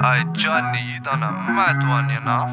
哎，这你遇到了蛮多年了。